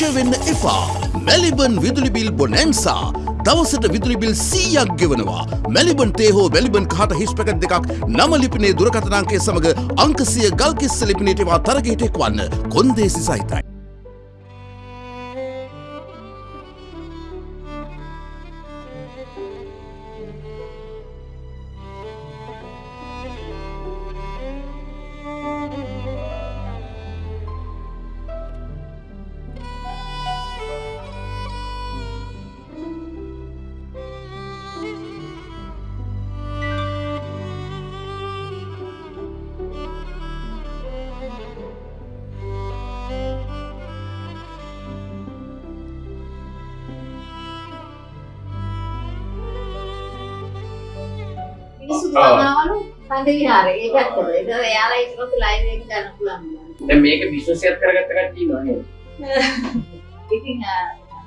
විදුලි බිල දැකලා ප්‍රශය වෙන්න එපා. මැලිබන් විදුලි බිල් බොනැන්සා. දවසට විදුලි බිල් සීයක් ගෙවනවා. මැලිබන් තේ හෝ මැලිබන් කහට හිස් පැකට් දෙකක් නම ලිපිනේ දුරකථනාංකය සමග අංකසිය ගල්කිස්ස ලිපිනේටවා තරගයට එක්වන්න කොන්දේසි සහිතයි. කන්ද විහාරේ ඒ පැත්තට. ඒක එයාලා ඊට පස්සේ ලයිව් එක ගන්න පුළුවන්. දැන් මේක බිස්නස් එකක් කරගත්ත කට්ටිය ඉන්නවා නේද? ඉතින්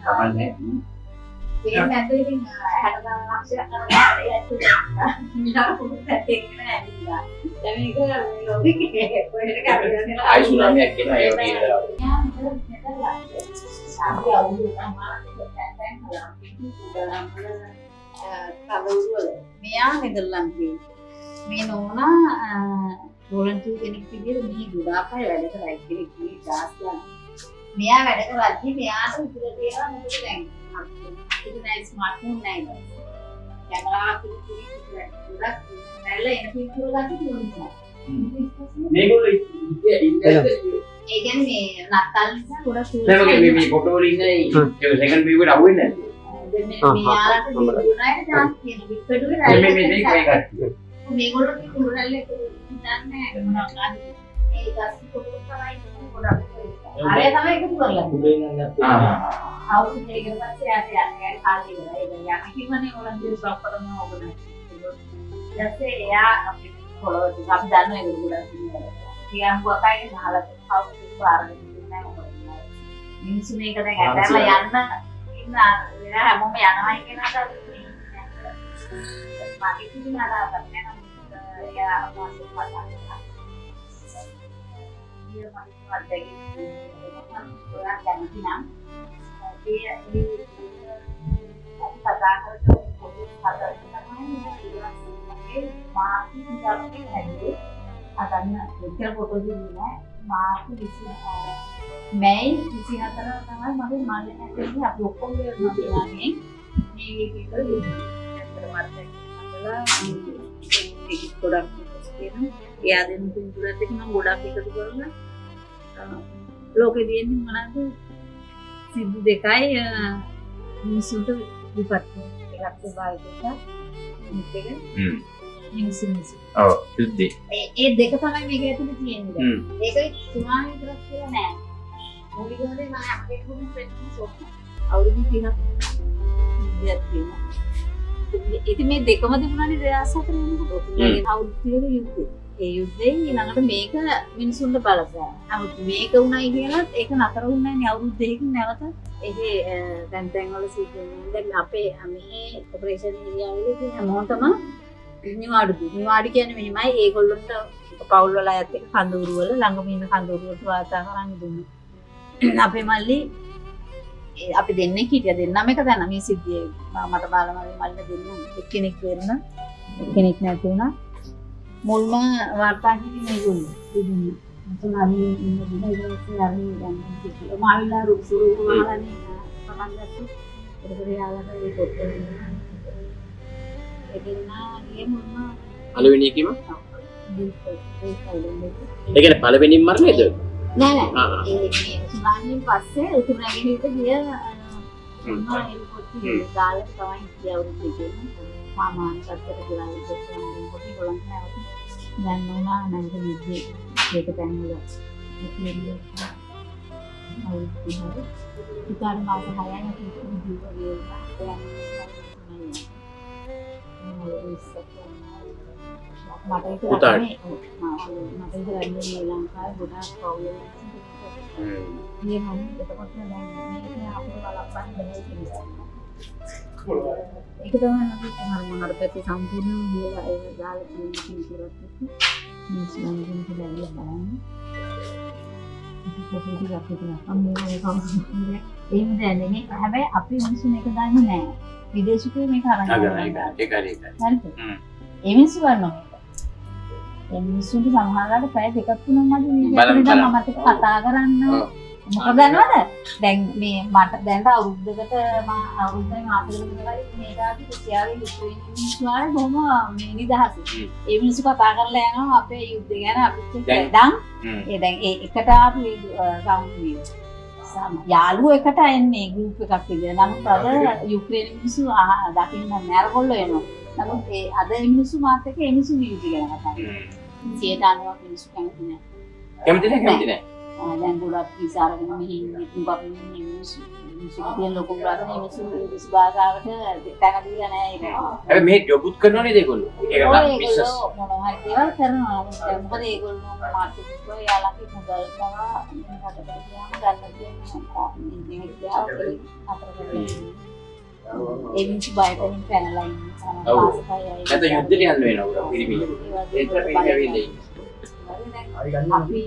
කමන්නේ. ඒ නැත්නම් ඉතින් 60000 ලක්ෂයක් කරලා ඒ ඇතුළේ මිලා පොඩි පැත්තේ ඉන්න ඇවිල්ලා. දැන් මේක ලෝකෙ කොහෙද කරන්නේ? ආයි සුනාමියක් එනවා ඒ වගේ වෙලාවල. යා මෙතන මෙතන සාපි අවුල් තමයි මෙයා නෙදර්ලන්තේ මේ නෝනා වොලන්ටියර් කෙනෙක් විදිහට මෙහි ගොඩාක් අය වැඩ කරා කෙනෙක් මේ දාස්ලා මෙයා වැඩ කරද්දි මෙයාට විතර තියෙනවා මොකද දැන්? ඒක නෑ ස්මාර්ට්ෆෝන් නෑ නේද කැමරාවක් පිළිතුරු ගොඩක් නැල්ල එන පිළිතුරු ගන්න තියෙනවා මේගොල්ලෝ ඉන්නේ ඒ කියන්නේ මේ නත්තල් නිසා ගොඩක් දැන් මගේ මේ මේ ෆොටෝ වල ඉන්නේ ඒක සෙකන්ඩ් වීව් එකට අහුවෙන්නේ නැද්ද? මෙයාලට දුනාට chance තියෙන විකඩුවේ මේ මේ මේ මේ කට්ටිය. මේගොල්ලෝ කිව්ව රැල්ල එක දන්නේ නැහැ ඒ ගස් පොඩි තමයි ගොඩක් අරය තමයි එකතු කරලා ආ. අවුරුදු දෙකකට පස්සේ යාට යන්නේ කාලේ ඉවරයි යන්න කිව්වනේ ඕලන්දිය ස්ටොප් කරනවා ඕක නැහැ ඊටසේ එයා අපිට පොළොව ටික අපි දන්න ඒක ගොඩක් ඉතින් බුවකයි ගහලා කවුරුත් පාරේ ඉන්නේ නැහැ මිනිස්සු මේක දැන් ඇදලා යන්න ඉන්න වෙන හැමෝම යනවායි කියන අදහස මගේ කිසිම අදහසක් නැහැ නමුත් එයා මාසෙ පටන් dia masih ada gitu orang kami nam dia di kata kata itu kata namanya dia sebagai masih menjalani hari adanya dekil foto di mana masih di sini Mei di sini antara tangan masih malah ini aku pun dia nanti di gitu di termasuk adalah produk itu එයා දෙන්න පින්තුරත් එක මම ගොඩක් එකතු කරලා ලෝකෙ තියෙන්නේ මොනවද සිද්ධි දෙකයි මිනිසුන්ට විපත් එකක් ස්වභාවික අනිත් එක හ්ම්. මිනිස්සු මිනිස්සු ඔව් යුද්ධේ. ඒ ඒ දෙක තමයි මේක ඇතුලේ තියෙන්නේ දැන්. හ්ම්. ඒක සුනාමි විතරක් කියලා නෑ මූලිකවම මම අපේ කුඩු ෆ්‍රෙන්ඩ්ස් සොත් අවුරුදු 30ක් ඉඳලා තියෙනවා ඉතින් මේ දෙකම තිබුණානේ 2004 වෙනකොට ඔතනගේ අවුරුදු 30 යුද්ධේ ඒ යුද්ධයෙන් ඊළඟට මේක මිනිසුන්ට බලපෑ. නමුත් මේක උණයි කියලා ඒක නතර වුණේ නැහැ අවුරුදු දෙකකින් නැවත. ඒකේ දැන් දැන් වල සිද්ධ වෙනවා. දැන් අපේ මේ ඔපරේෂන් තියෙන හැමෝටම නිවාඩු. නිවාඩු කියන්නේ මෙහෙමයි ඒගොල්ලන්ට පවුල් වල අයත් එක්ක කඳවුරු වල ළඟම ඉන්න කඳවුරු වලට වාර්තා කරන්න දුන්නා. අපේ මල්ලි අපි දෙන්නේ හිටිය දෙන්නම එක දැන මේ සිද්ධිය මට බාලම මල්ල දෙන්න එක්කෙනෙක් වෙන්න එක්කෙනෙක් නැති වුණා. මුල්ම වාර්තා කිව්වේ. ඉතින් මම හරි ඉන්න දින ඉතින් හරි යන්නේ. මාවිලා රුසුරු වහලානේ පටන් ගත්තා. ඒකට යාළුවට ඒ පොත් එදිනා ගියේ මුල්ම පළවෙනි එකීම ඒ කියන්නේ පළවෙනිම මරණයද? නෑ සුනාමියෙන් පස්සේ උතුරු නැගෙනහිර ගිය දාලා තමයි දෙකේ මාමාන් ඉස්සරහින් කොට ගොල්ලන් නැවත දැන් නෝනා නැන්ද නිදි ඒක තැන් වල ඉතාලි මාස 6යි අපි ජීවිතේ මට. මට ලංකාවේ මේ දැන් බැහැ කියලා. ඒක තමයි මොනවාට පැත්තේ සම්පූර්ණ කියලා අම්මේ කවුරුද එහෙම දැනෙන්නේ හැබැයි අපි මිනිස්සු මේක දන්නේ නැහැ විදේශිකයෝ මේක අරන් ඒ මිනිස්සු ගන්නවා ඒ මිනිස්සුන්ට සමහරවිට පැය දෙකක් තුනක් මදි. මම කතා කරන්න. මොකද දන්නවද දැන් මේ මට දැන්ට අවුරුද්දකට මම අවුරුද්දෙන් මාසෙකට විතරයි මේ දාපි මිනිස්සු ආවේ බොහොම මේ නිදහස. ඒ මිනිස්සු කතා කරලා යනවා අපේ යුද්ධ ගැන අපිත් දැන්- දැන්. ඒ දැන් ඒ එකට ආපු යාළුවෝ එකට එන්නේ ගෲප් එකක් විදියට. නමුත් අද යුක්‍රේන මිනිස්සු දකින්න නෑරගොල්ලෝ එනවා. නමුත් ඒ අද මිනිස්සු මාත් එක්ක මිනිස්සු යුද්ධ ගැන කතා කරනවා. හ්ම්. 90ක් මිනිස්සු කැමති නෑ. කැමති නැහැ කැමති නැහැ දැන් ගොඩක් විසාරගෙන මෙහි මුගක් මිනිස්සු මිනිස්සු තියෙන ලොකු ප්‍රශ්න මිනිස්සු ඉංග්‍රීසි භාෂාවට තැන දීලා නෑ ඒක. හැබැයි මේ ජොබුත් කරනවා නේද ඒගොල්ලෝ ඒක බිස්නස් මොනවා හරි දේවල් කරනවා. මොකද ඒගොල්ලෝ මාකටිං කරලා යාළගේ මුදල් පවා රටට ගියාම ගන්න තියෙන අතර කරලා ඒ මිනිස්සු බයටෙන් පැනලා ඉන්නේ. සමහර ඔව්. මාසකයි අය. නැත්නම් යුද්ධයට යන්න වෙනවා උඩ පිරිමිල ඒ ඒතර වගේ පිරිමිල ඉන්නේ අපි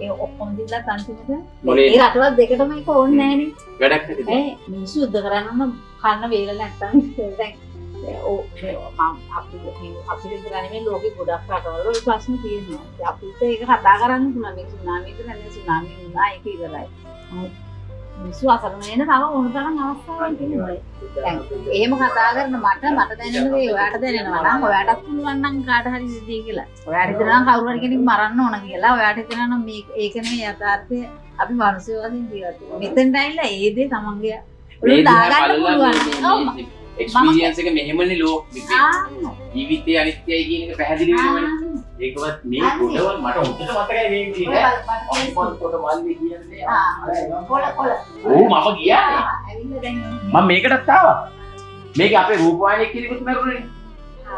ඒ ඔක්කොම දිලා තන්තිමට මොලේ ඒ රටවල් දෙකටම එක ඕනේ නෑනේ වැඩක් නැතිද ඒ මිනිස්සු යුද්ධ කරන්නම කන්න වේල නැත්තම් දැන් අපිට මේ ලෝකෙ ගොඩක් රටවල ওই ප්‍රශ්න තියෙනවා අපිට ඒක කතා කරන්න පුළුවන් මේ සුනාමියට නැත්නම් සුනාමි වුණා ඒක ඉවරයි මිනිස්සු අසරණ වෙන තව ඕන තරම් අවස්ථාවක් තියෙනවා එහෙම කතා කරන මට මට දැනෙන දේ ඔයාට දැනෙනවා නම් ඔයාටත් පුළුවන් නම් කාට හරි සිද්ධිය කියලා. ඔයාට හිතනවා කවුරු හරි කෙනෙක් මරන්න ඕන කියලා. ඔයාට හිතනවා නම් මේ ඒක නෙමෙයි යථාර්ථය. අපි මිනිස්සු වශයෙන් ජීවත් වෙනවා. මෙතෙන්ට ඇවිල්ලා ඒ දේ තමන්ගේ මේ ඔළුවට දාගන්න පුළුවන්. එක්ස්පීරියන්ස් එක මෙහෙමනේ ලෝ ආ. ජීවිතයේ අනිත්‍යයි කියන එක පැහැදිලි වෙනවනේ ඒකවත් මේ කොටවල් මට හොඳට මතකයි මේ විදිහට. ඔක්කොම කොට මල්ලි කියන්නේ. ආ. කොළ කොළ. ඕ මම ගියානේ දැන් මම මේකටත් ආවා. මේක අපේ රූපවාහිනිය කිරිකුත් මරුනේ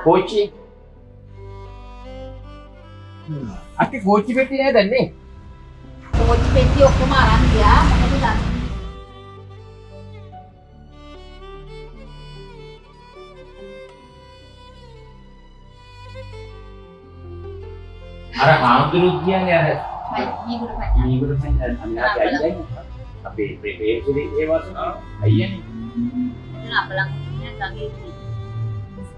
කෝච්චි. අක්කේ කෝච්චි පෙට්ටිය නේද දන්නේ? කෝච්චි පෙට්ටිය ඔක්කොම අරන් ගියා. මොකද දන්නේ අර හාමුදුරුවෝ කියන්නේ අර මීගුරු පඤ්ඤා. මීගුරු අපේ ප්‍රේමේ ඒ වස්තු අයියනේ එතන අපලං ගඟේ ඉන්නේ.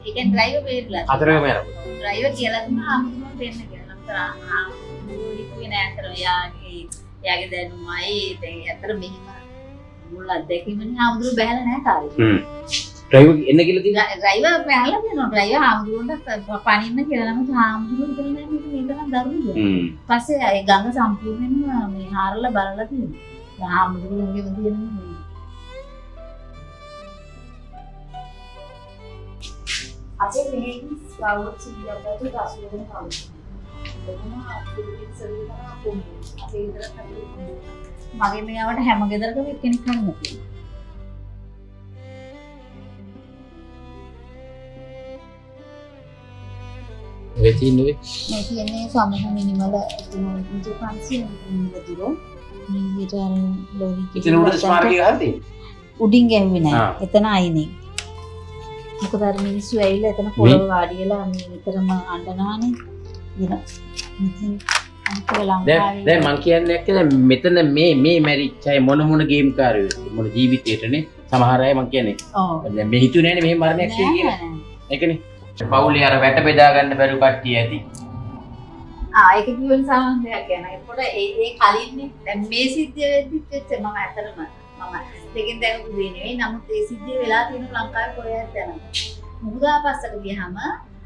ඒකෙන් ඩ්‍රයිවර් වෙරලා. හතරම යනකොට ඩ්‍රයිවර් කියලා දුන්නා ආමුදුම දෙන්න කියලා. නතර ආමුදුම හිතුවේ නෑ අතර යාගේ යාගේ දැනුමයි දැන් අතර මෙහිම මුල් අත්දැකීමනේ ආමුදුම බහැලා නෑ කාලේ. ඩ්‍රයිවර් එන්න කියලා තියෙනවා ඩ්‍රයිවර් බහැලා දෙනවා. ඩ්‍රයිවර් ආමුදුමට පණින්න කියලා නම් ආමුදුම හිතලා නෑ මේක මේකනම් දරුණුද. හ්ම් පස්සේ ඒ ගඟ සම්පූර්ණයෙන්ම මේ හාරලා බලලා තියෙනවා. ආමුදුමගේ විදියනේ මේ අපේ මෙහෙන් ස්කවුට් සිලියකට දසු වෙන කවුරු. මගේ මෙයාවට හැම ගෙදරකම එක්කෙනෙක් හරි ඔය තියෙන්නේ මේ කියන්නේ සමහ මිනිමල ඉන්ජු 500 මිලිමීටර මීට ලෝරි උඩ ස්මාරකය තියෙන්නේ උඩින් ගැහුවේ නෑ. ආ. එතන අයිනේ. මොකද අර මිනිස්සු ඇවිල්ලා එතන පොළව වාඩි වෙලා මේ විතරම අඬනවානේ. ඉතින් ඉතින් දැන් මං කියන්නේ දැන් මෙතන මේ මේ මැරිච් අය මොන මොන ගේම් කාරයෝ මොන ජීවිතේටනේ සමහර අය මං කියන්නේ ඔව්. දැන් මේ හිතුවේ නෑනේ මෙහෙම මරණයක් කියලා. ඒකනේ පවුලේ අර වැට බෙදා ගන්න බැරි කට්ටිය ඇති ආ ඒක කිව්වෙන් සමහරයක් ගැන. ඒකට ඒ ඒ කලින්නේ දැන් මේ සිද්ධිය වෙද්දිත් වෙච්ච මම ඇතරම මම දෙකෙන් දැකපු දේ නෙවෙයි. නමුත් ඒ සිද්ධිය වෙලා තියෙන ලංකාවේ කොහෙවත් දැනගන්න. මුහුදා පස්සට ගියාම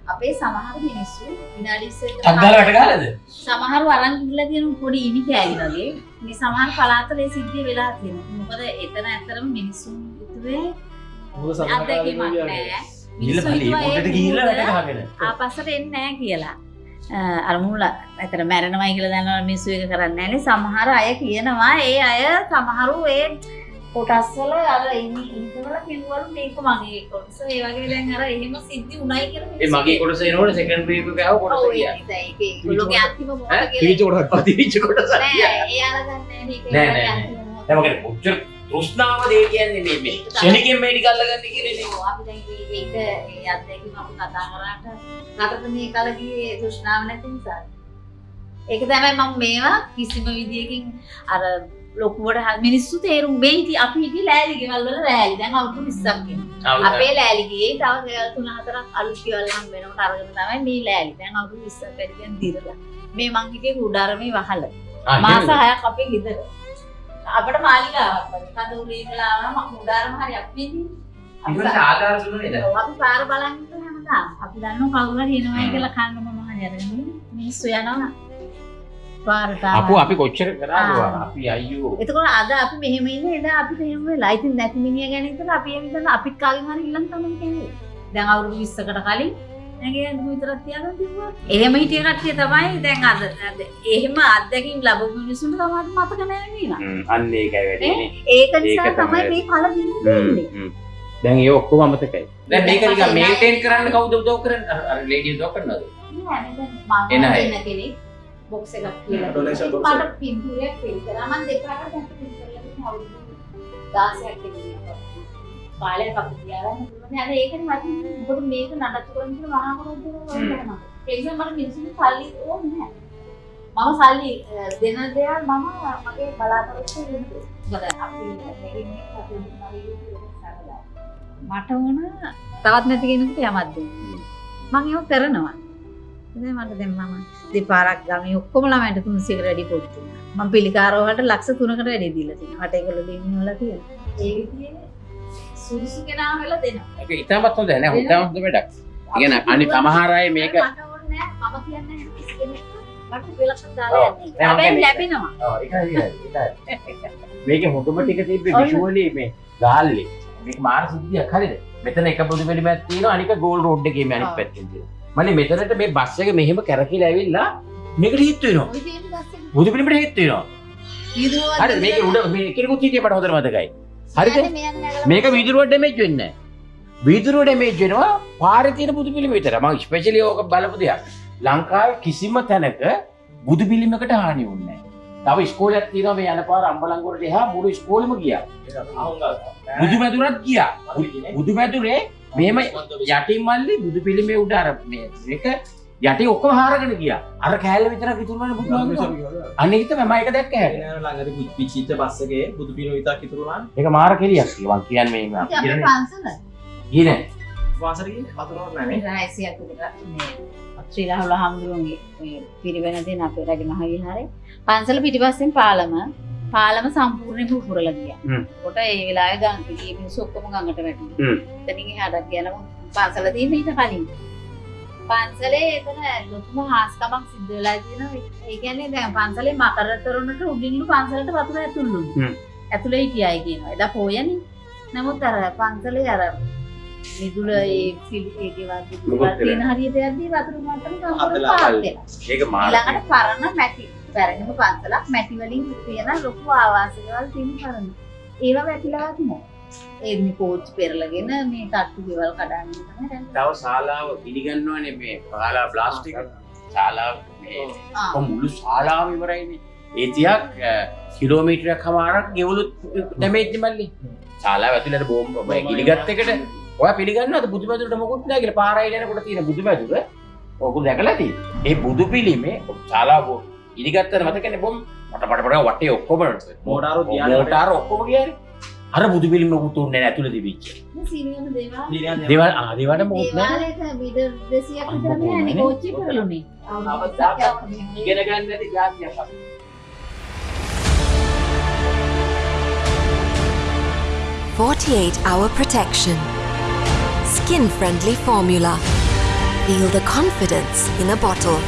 අපේ සමහර මිනිස්සු විනාඩි 20කට අග්ගාල වැට ගහලාද සමහරව අරන් ගිහලා තියෙන පොඩි ඉනි කෑලි වගේ මේ සමහර පළාතල ඒ සිද්ධිය වෙලා තියෙනවා. මොකද එතන ඇත්තටම මිනිස්සුන් හිතුවේ අත්දැකීමක් නෑ. ගිහිල්ලා බලේ පොඩට ගිහිල්ලා වැට ගහගෙන ආපස්සට එන්නේ නැහැ කියලා. අ, අර මුල ඇතර මැරෙනවයි කියලා දන්නවා මිනිස්සු ඒක කරන්නේ නැහැනේ. සමහර අය කියනවා ඒ අය සමහරු ඒ කොටස් වල අර ඉනි ඉතවල කිව්වලු මේක මගේ කොටස. ඒ වගේ දැන් අර එහෙම සිද්ධි උණයි කියලා ඒ මගේ කොටස එනකොට සෙකන්ඩ් වේව් එක ආව කොටස ගියා. ඒක ඒක තෘෂ්ණාව දේ කියන්නේ මේ මේ ශනිකෙන් මේටි කල්ලගන්න කියන්නේ ඔව්, අපි දැන් ඒක ඒ අත්දැකීම අපි කතා කරාට රටට මේ කලගේ තෘෂ්ණාව නැති නිසා. ඒක තමයි මම මේවා කිසිම විදියකින් අර ලොකුවට මිනිස්සු තේරුම් මේ ඉති අපි හිටියේ ලෑලි ගෙවල් වල රෑලි දැන් අවුරුදු 20ක් වෙනවා. අපේ ලෑලි ගියේ තව ගෙවල් තුන හතරක් අලුත් ගෙවල් හම් වෙනකොට අරගෙන තමයි මේ ලෑලි. දැන් අවුරුදු 20ක් වැඩි දැන් දිරලා. මේ මං හිටියේ කුඩාරමේ වහල. මාස 6ක් අපේ ගෙදර. අපිට මාලිගාවක් වගේ. කඳවුරේ ඉඳලා ආවම කුඩාරම හරි අපි ඉන්නේ. අපි ඉතින් දුන්නේ නේද අපි පාර බලන් ඉන්න හැමදාම. අපි දන්නවා කවුරු හරි එනවා කියලා කන්න මම හරි අරගෙන මිනිස්සු යනවා. පාරට අපු. අපි කොච්චර කරාද. අපි අයියෝ එතකොට අද අපි මෙහෙම ඉන්නේ එදා අපිට එහෙම වෙලා. ඉතින් නැති මිනිහ ගැන හිතලා අපි එහෙම ඉඳලා අපිත් කාගෙන් හරි ඉල්ලන් තමයි කියන්නේ. දැන් අවුරුදු 20කට කලින් නැගේ විතරක් තියාගෙන තිබ්බා. එහෙම හිටිය කට්ටිය තමයි දැන් අද අද එහෙම අත්දැකීම් ලැබපු මිනිස්සුන්ට තමයි මතක නැහැ නේද? අන්න ඒකයි වැඩිනේ ඒක නිසා තමයි. මේ කල දින්නේ. දැන් ඒ ඔක්කොම අමතකයි දැන් මේක නිකන් මේන්ටේන් කරන්න කවුද උදව් කරන්නේ අර අර ලේඩි උදව් කරනවද නෑ මම එන කෙනෙක් බොක්ස් එකක් කියලා. Donation box මට පින්තූරයක් පින් කරා මම දෙපාරක් දැන් පින් කරලා අවුරුදු 16ක් තිබුණා. කාලේ අපි තියාගෙන ඉන්නවා. අර ඒකනේ මට මොකද මේක නඩත්තු කරන්න කියලා මහා කරොද්දේ වුණා. ඒ නිසා මට මිනිස්සුන්ට සල්ලි ඕනේ නෑ. මම සල්ලි දෙන දේවල් මම මගේ බලාපොරොත්තු වෙන්නේ. මට ඕන තවත් නැති කෙනෙකුට යමක් දෙන්න. මම ඒක කරනවා. ඉතින් මට දැන් මම දෙපාරක් ගමේ ඔක්කොම ළමයින්ට 300කට වැඩි පොත් දුන්නා. මම පිළිකාරව වලට ලක්ෂ 3කට වැඩි දීලා තියෙනවා. මට ඒගොල්ලෝ දෙන්නේ වල තියෙනවා. ඒ විදිහේ සුදුසු කෙනා වෙලා දෙනවා. ඒක ඉතාමත් හොඳ නෑ ඉතාමත් හොඳ වැඩක්. ඉගෙන අනි සමහර අය මේක මට ඕනේ නෑ මම කියන්නේ කිසි කෙනෙක්ට. මට පිළක්ෂ දාලා. යන්නේ. හැබැයි මම ලැබෙනවා. ඔව් ඒකයි ඒකයි මේක හොඳම ටික තිබ්බේ. විෂුවලි මේ ගාල්ලේ. මේක මාර සිද්ධියක් හරිද? මෙතන එක බුදු පිළිමයක් තියෙනවා අනික ගෝල් රෝඩ් එකේ මේ අනිත්. පැත්තෙන් තියෙනවා. මන්නේ මෙතනට මේ බස් එක මෙහෙම කරකිලා ඇවිල්ලා මේකට හිට වෙනවා. බුදු පිළිමයට හිට වෙනවා. හරි මේක උඩ මේ කෙනෙකුත් හිටියේ මට හොඳට මතකයි නැගලා මේක වීදුරුවට ඩැමේජ් වෙන්නේ නැහැ. වීදුරුව ඩැමේජ් වෙනවා පාරේ තියෙන බුදු පිළිම විතර මම ස්පෙෂලි ඕක බලපු දෙයක්. ලංකාවේ කිසිම තැනක බුදු පිළිමකට හානි වුණේ නැහැ. තව ඉස්කෝලයක් තියෙනවා මේ යන පාර අම්බලන්ගොඩට එහා මුළු ඉස්කෝලෙම ගියා. බුදු මැදුරත් ගියා. බුදු මැදුරේ මෙහෙම යටින් මල්ලි බුදු පිළිමේ උඩ අර මේ මේක යටි ඔක්කොම හාරගෙන ගියා. අර කෑල්ල විතරක් ඉතුරුනේ බුදු තමයි මම ඒක දැක්ක හැට. ළඟට පිච්චිච්ච බස්සගේ බුදු පින විතක් ඉතුරුලා ඒක මාර කෙලියක් මං කියන්නේ මේ පන්සල. කියන්නේ වාසරකින් වතුරක් නැනේ රායිසියක් විතර මේ ශ්‍රී රාහුල හාමුදුරුවන්ගේ මේ පිරිවෙන දෙන අපේ රජ මහ විහාරේ පන්සල පිටිපස්සෙන් පාලම. පාලම සම්පූර්ණයෙන්ම උහුරලා ගියා. කොට ඒ පිටියේ මිනිස්සු ඔක්කොම ගඟට වැටුණා. හ්ම්. එතනින් එහාට ගියනම පන්සල තියෙන ඊට කලින්. පන්සලේ එතන ලොකුම හාස්කමක් සිද්ධ වෙලා තියෙනවා. ඒ කියන්නේ දැන් පන්සලේ මකර තොරණට උඩින්ලු පන්සලට වතුර. හ්ම්. ඇතුලේ හිටියයි කියනවා. එදා පොයනේ. නමුත් අර පන්සලේ අර මිදුල ඒ මොකද වගේ තියෙන හරියට යද්දී වතුර මට්ටම අතලා පාත් වෙනවා. ඒක ඊළඟට පරණ මැටි පැරණිම පන්සලක් මැටි වලින් තියෙන ලොකු ආවාස ගෙවල් තියෙන පරණ. ඒවා වැටිලාවත් නෑ. ඒ මේ කෝච් පෙරලගෙන මේ තට්ටු ගෙවල් කඩන්න තමයි දැන්. තව ශාලාව පිළිගන්නවනේ මේ ශාලා ප්ලාස්ටික් ශාලාව මේ ආ. කො මුළු ශාලාව ඉවරයිනේ ඒ තියක් කිලෝමීටරයක් හමාරක් ගෙවලුත් ඩැමේජ් මල්ලි. ශාලාව ඇතුළට බෝම්බ ඔබ ගිලිගත් එකට ඔය පිළිගන්නවද බුදුමැදුරට මොකුත් නැහැ කියලා? පාරයි යනකොට තියෙන බුදුමැදුර. ඔක දැකලා තියෙන්නේ ඒ බුදු පිළිමේ ශාලාව ඉදිගත්තට මතකනේ බොම් මට මට වටේ ඔක්කොම මෝටාරු ඔක්කොම ගියානේ අර බුදු පිළිම මොකුත් උන්නේ නැහැ ඇතුළේ තිබිච්ච මේ සීනියම දේවල් දේවල් ආ දේවල්ට මොකුත් නැහැ දේවාලයක බිඩ 200ක් විතර අම්මෝ නෑනේ නේ. කෝච්චි පෙරළුනේ. අවුරුද්දක් යවන්නේ. ඉගෙන ගන්න නැති ජාතියක් අපි 48 hour protection. Skin friendly formula. Feel the confidence in a bottle.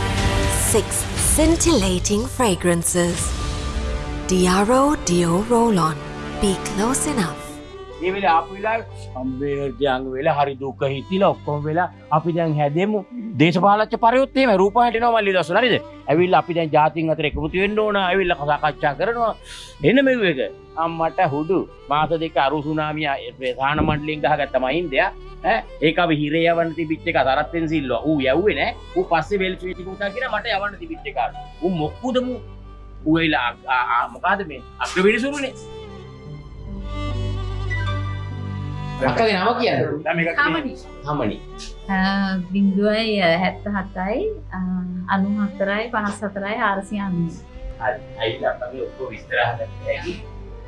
Six scintillating fragrances. Diaro Dio Roll On. Be close enough. ඒ වෙලාවේ ආපු වෙලාවේ සම්බේර්ජයන් වෙලා හරි දුක හිතිලා ඔක්කොම වෙලා අපි දැන් හැදෙමු. දේශපාලච්ච පරයොත් එහෙම රූප හැටිනවා මල්ලි දවස් හරිද ඇවිල්ලා අපි දැන් ජාතීන් අතර එකමුතු වෙන්න ඕන. ඇවිල්ලා සාකච්ඡා කරනවා. එන්න මෙව එක. අම්මට හුඩු මාස දෙක අරු සුනාමිය ප්‍රධාන මණ්ඩලයෙන් ගහගත්ත මහින්දයා ඈ? ඒක අපි හිරේ යවන්න තිබිච්ච එක තරත්තෙන් සිල්වා. ඌ යව්වේ නෑ. ඌ පස්සේ වෙල් ස්විච් කුටා කියලා මට යවන්න තිබිච්ච එක. ඌ මොක්කුද මු ඌ එලා මොකද මේ? අග්‍රවිනිසුරුනේ අක්කගේ නම කියන්න හමනි බිින්දුවයි හැත්ත හත්තයි අනු හත්තරයි පනස් හතරයි ආරසි අන්න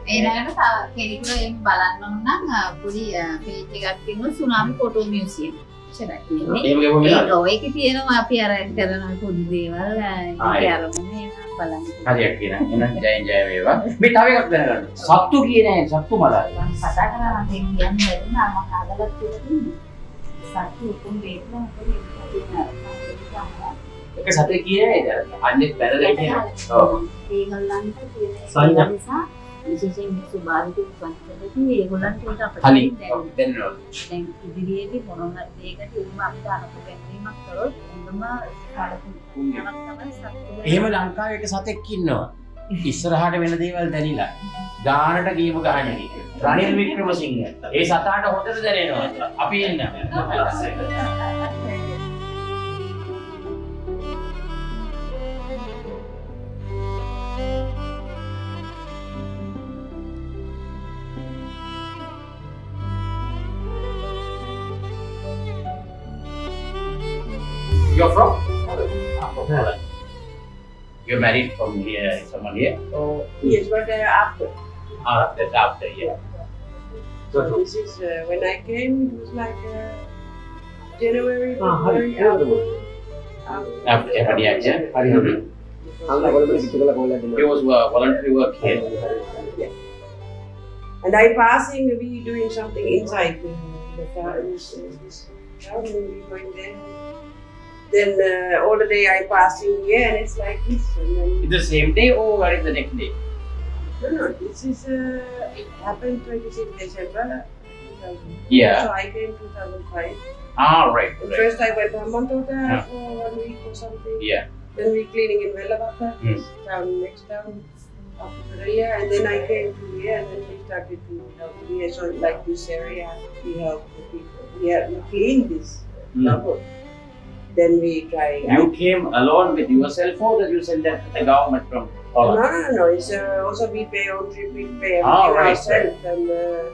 ඒනට කෙනෙකුට එම බලන්න ඔන්නම් පුඩි පේජ එකක්තිම සුනාමි ඒමගේ පොම ඔයක තියෙනවා අපි අර කරන පුදු දේවල් ආයි. අරමුණ බලන්න. හරියක් කියන එන ජය ජය වේවා. මේ තව එකක් දැනගන්න. සත්තු කියන සත්තු මලා. කතා කරලා මම කියන්න බැරිනා මම හදලා තියෙන්නේ. සත්තු උතුම් වේදනා එක සතේ කියන්නේ අන්නේ බැලලා කියන ඔව්. ඒගොල්ලන්ට සංඥා. නිසා විශේෂයෙන් මේ සුභාවිත පන්සලදී ඒගොල්ලන්ට ඒක අපිට කලින් දැන් ඉදිරියේදී මොනවා දෙයකට උම අපිට අනුකූල ගැනීමක් කරොත් එන්නම එහෙම ලංකාවේ එක සතෙක් ඉන්නවා. ඉස්සරහට වෙන දේවල් දැනිලා. ගානට ගීම ගහන රනිල් වික්‍රමසිංහ. ඒ සතාට හොඳට දැනෙනවා. අපි එන්න You're from? Ah, from Holland. You're married from here, someone here? Oh, yes, but uh, after. Ah, that's after, yeah. So, This is uh, when I came. It was like uh, January, Ah, hari, February. hari. after. after Hadiya, yeah? He was uh, voluntary work here. And I passing, we doing something inside the, the car. This, this town, and we going there. Then uh, all the day I passing here, and it's like this. And then the same day or what is the next day? no, no, this is uh, it happened 26 December. 2000. Yeah. So I came 2005. Ah, right, right. First I went to Hambantota Yeah. for one week or something. Yeah. Then we cleaning in Vellavata, Hmm. town next town after the year, and then I came to here, and then we started to help here. So like this area, we help the people. Yeah, we clean this. Double. Then we try. You came alone with yourself or did you send that to the government from no, Holland? no, no, no. It's uh, also we pay own trip, we pay Ah, right, ourselves. And uh,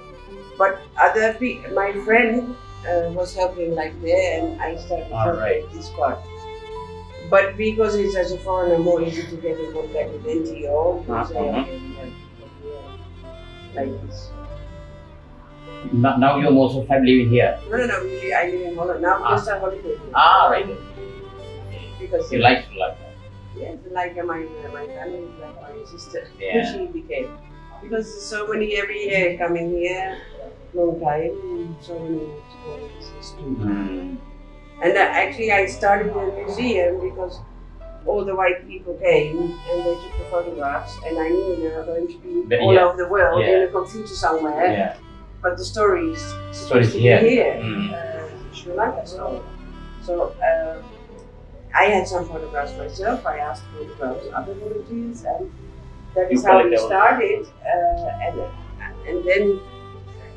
but other pe- my friend uh, was helping like there, and I started Ah, right. this part. But because it's as a foreigner, more easy to get in contact with NGO. we Ah, say, okay, we have to go here, Like this. Now now you're most of time living here. No, no, no. I live in Holland now. Ah. Just a holiday. Ah, right. Because You like to like that. Yes, like my my family is like my sister. Yeah. she became because so many every year coming here, long time, so many stories. Hmm. And uh, actually, I started the museum because all the white people came and they took the photographs, and I knew they were going to be But all yeah. over the world Yeah. in a computer somewhere. Yeah. But the stories Stories supposed to be here. here, Mm. uh, Sri Lanka. So, so uh, I had some photographs myself. I asked photographs other volunteers, and that You is how we started. Uh, and and then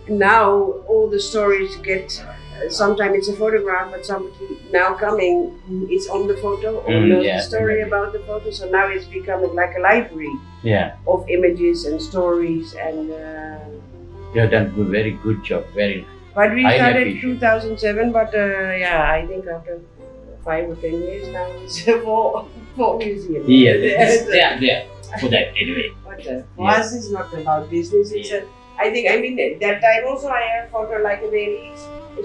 now all the stories get. Uh, sometimes it's a photograph, but somebody now coming is on the photo or Mm, knows yeah, the story exactly. about the photo. So now it's becoming like a library Yeah. of images and stories and. Uh, You have done good, very good job. Very nice. But we started appreciate. 2007, but uh, yeah, I think after five or ten years now it's for for museum. Yeah, Yes. yeah, yeah. For that anyway. But uh, for Yeah. us, it's not about business. It's a, I think I mean that time also I have her like a baby.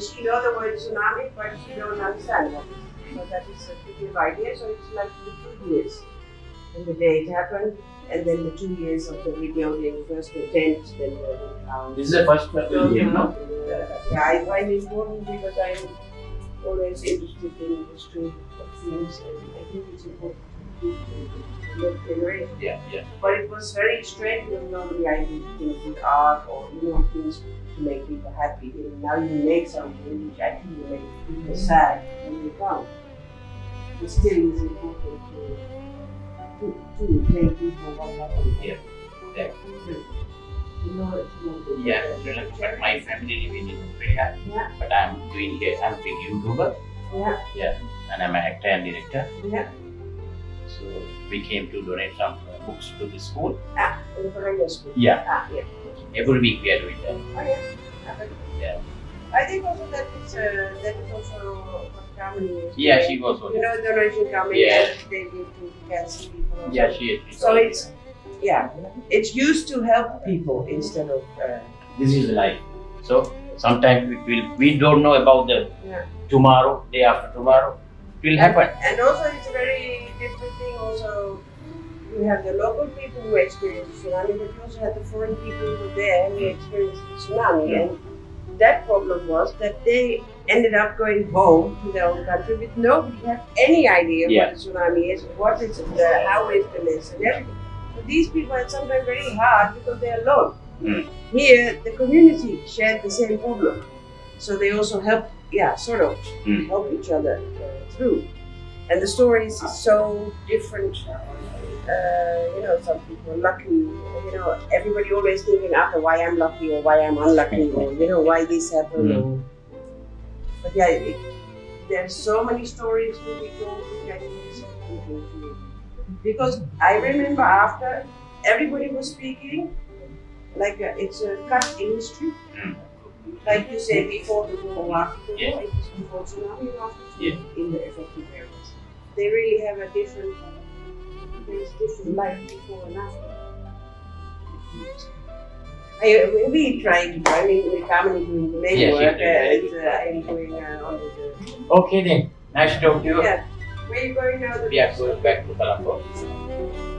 She know the word tsunami, but she don't understand what it is. So that is a big idea. So it's like the two years. And the day it happened, and then the two years of the rebuilding, first the tent, then the house. This is the first museum, no? Yeah, I find it important because I'm always interested in the history of things and I think it's important to the generation. Yeah, yeah. But it was very strange when normally I do things with art or you know things to make people happy. And now you make something which actually make people sad when they come. It still is important to to, to tell people what happened. Yeah, yeah. You know. Yeah, but my family living in Australia. Yeah. But I'm doing here, I'm a big YouTuber. Yeah. Yeah. And I'm an actor and director. Yeah. So we came to donate some books to the school. Ah, the school. Yeah. Ah, yeah. Every week we are doing that. Oh, yeah. Yeah. I think also that is uh, that is also Kamini. Yeah, she was also. You know, the donation coming Yeah. they give to cancer people. also. Yeah, she is. she So it's yeah, it's used to help people instead of uh, this is life. So sometimes it will we don't know about the Yeah. tomorrow, day after tomorrow. It will happen. And also, it's a very different thing. Also, you have the local people who experience the tsunami, but you also have the foreign people who were there who experienced the tsunami. Mm. And that problem was that they ended up going home to their own country with nobody had any idea Yeah. what a tsunami is, what is it, uh, how it is, and everything. So these people had sometimes very hard because they're alone. Mm. Here, the community shared the same problem, so they also helped, yeah, sort of Mm. help each other uh, through. And the stories is so different. Uh, you know, some people are lucky. You know, everybody always thinking after why I'm lucky or why I'm unlucky or you know why this happened. Mm. Or, but yeah, it, there's so many stories to be told which I think. Because I remember after everybody was speaking, like uh, it's a cut industry. Like you say, before the war after the war, it was before tsunami after Yeah. in the affected areas. They really have a different, there's different life before and after. I, we trying to, I mean, we're coming doing the main Yes, work you uh, and uh, I'm doing uh, on the, Okay then. Nice to talk to you. yeah. Where you going now? The We are going back to Colombo.